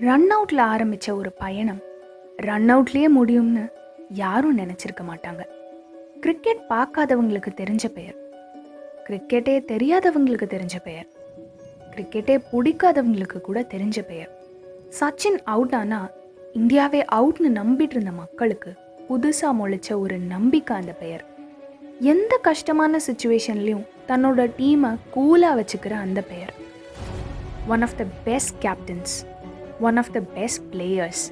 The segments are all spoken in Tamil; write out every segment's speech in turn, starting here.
ரன் அவுட்டில் ஆரம்பித்த ஒரு பயணம் ரன் அவுட்லேயே முடியும்னு யாரும் நினச்சிருக்க மாட்டாங்க. கிரிக்கெட் பார்க்காதவங்களுக்கு தெரிஞ்ச பெயர். கிரிக்கெட்டே தெரியாதவங்களுக்கு தெரிஞ்ச பெயர். கிரிக்கெட்டே பிடிக்காதவங்களுக்கு கூட தெரிஞ்ச பெயர். சச்சின் அவுட் ஆனா இந்தியாவே அவுட்னு நம்பிட்டு இருந்த மக்களுக்கு புதுசாக முளைச்ச ஒரு நம்பிக்கை அந்த பெயர். எந்த கஷ்டமான சுச்சுவேஷன்லேயும் தன்னோட டீமை கூலாக வச்சுக்கிற அந்த பெயர். One of the best captains one of the best players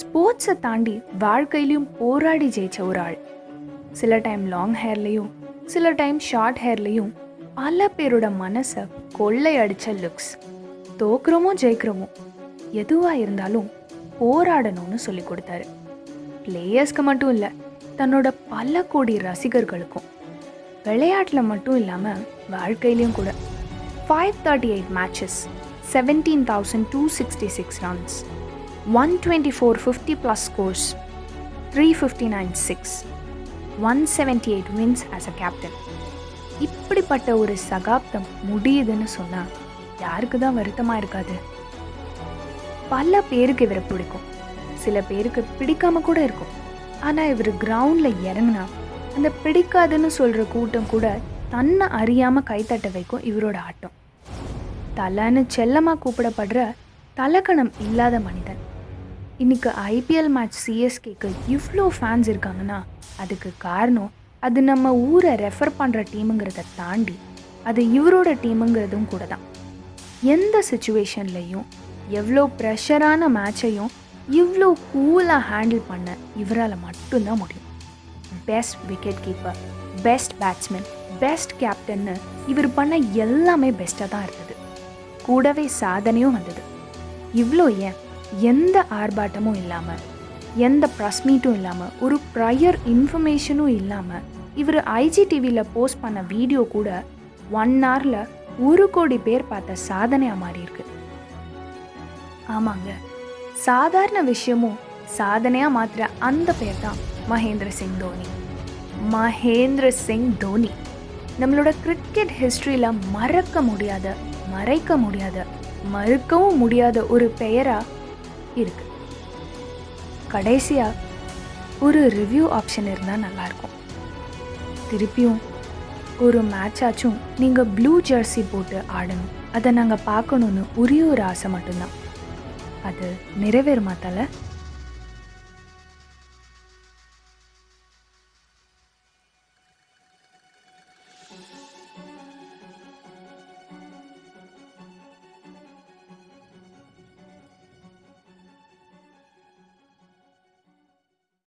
ஸ்போர்ட்ஸை தாண்டி வாழ்க்கையிலையும் போராடி ஜெயிச்ச ஒரு ஆள். சில டைம் லாங் ஹேர்லேயும் சில டைம் ஷார்ட் ஹேர்லேயும் பல பேரோட மனசை கொள்ளை அடித்த லுக்ஸ் தோக்குறோமோ ஜெயிக்கிறோமோ எதுவாக இருந்தாலும் போராடணும்னு சொல்லி கொடுத்தாரு. பிளேயர்ஸ்க்கு மட்டும் இல்லை தன்னோட பல கோடி ரசிகர்களுக்கும். விளையாட்டில் மட்டும் இல்லாமல் வாழ்க்கையிலையும் கூட. Five thirty eight matches seventeen thousand two sixty six scores, one twenty four fifty plus scores three fifty nine six one seventy eight அ இப்படிப்பட்ட ஒரு சகாப்தம் முடியுதுன்னு சொன்னால் யாருக்கு தான் வருத்தமாக இருக்காது. பல பேருக்கு இவரை பிடிக்கும். சில பேருக்கு பிடிக்காம கூட இருக்கும். ஆனால் இவர் கிரவுண்டில் இறங்குனா அந்த பிடிக்காதுன்னு சொல்கிற கூட்டம் கூட தன்னை அறியாமல் கைத்தட்ட வைக்கும் இவரோட ஆட்டம். தலைன்னு செல்லமாக கூப்பிடப்படுற தலக்கணம் இல்லாத மனிதன். இன்னைக்கு ஐபிஎல் மேட்ச் சிஎஸ்கேக்கு இவ்வளோ ஃபேன்ஸ் இருக்காங்கன்னா அதுக்கு காரணம் அது நம்ம ஊரை ரெஃபர் பண்ணுற டீமுங்கிறத தாண்டி அது இவரோட டீமுங்கிறதும் கூட தான் எந்த சுச்சுவேஷன்லையும் எவ்வளோ ப்ரெஷரான மேட்சையும் இவ்வளோ கூலாக ஹேண்டில் பண்ண இவரால் மட்டும்தான் முடியும். Best wicket keeper best batsman best கேப்டன்னு இவர் பண்ண எல்லாமே பெஸ்ட்டாக தான் இருந்தது. கூடவே சாதனையும் வந்தது. இவ்வளோ ஏன்? எந்த ஆர்ப்பாட்டமும் இல்லாமல் எந்த ப்ரெஸ் மீட்டும் இல்லாமல் ஒரு ப்ரையர் இன்ஃபர்மேஷனும் இல்லாமல் இவர் ஐஜிடிவியில் போஸ்ட் பண்ண வீடியோ கூட ஒன் ஹவரில் ஒரு கோடி பேர் பார்த்த சாதனையாக மாறியிருக்கு. ஆமாங்க. சாதாரண விஷயமும் சாதனையாக மாற்றுற அந்த பேர் தான் மகேந்திர சிங் தோனி. மகேந்திர சிங் தோனி. நம்மளோட கிரிக்கெட் ஹிஸ்ட்ரியில் மறக்க முடியாத மறைக்க முடியாத மறுக்கவும் முடியாத ஒரு பெயராக இருக்கு. கடைசியாக ஒரு ரிவ்யூ ஆப்ஷன் இருந்தால் நல்லாயிருக்கும் திருப்பியும் ஒரு மேட்சாச்சும் நீங்கள் ப்ளூ ஜெர்சி போட்டு ஆடணும். அதை நாங்கள் பார்க்கணுன்னு ஒரே ஒரு ஆசை மட்டும்தான். அது நிறைவேறுமா தலை?